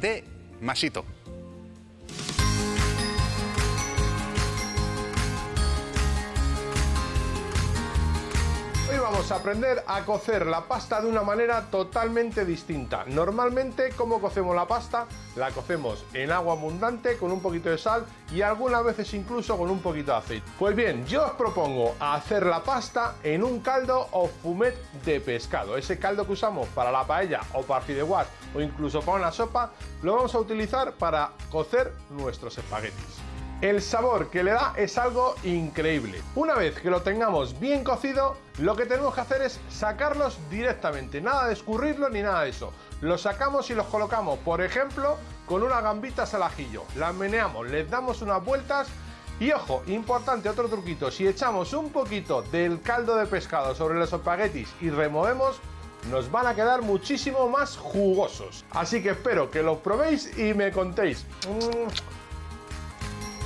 de masito. Vamos a aprender a cocer la pasta de una manera totalmente distinta. Normalmente, como cocemos la pasta? La cocemos en agua abundante con un poquito de sal y algunas veces incluso con un poquito de aceite. Pues bien, yo os propongo hacer la pasta en un caldo o fumet de pescado. Ese caldo que usamos para la paella o para fideuás o incluso para una sopa, lo vamos a utilizar para cocer nuestros espaguetis. El sabor que le da es algo increíble. Una vez que lo tengamos bien cocido, lo que tenemos que hacer es sacarlos directamente, nada de escurrirlo ni nada de eso. Los sacamos y los colocamos, por ejemplo, con unas gambitas al ajillo. Las meneamos, les damos unas vueltas y ojo, importante otro truquito, si echamos un poquito del caldo de pescado sobre los espaguetis y removemos, nos van a quedar muchísimo más jugosos. Así que espero que los probéis y me contéis. Mm,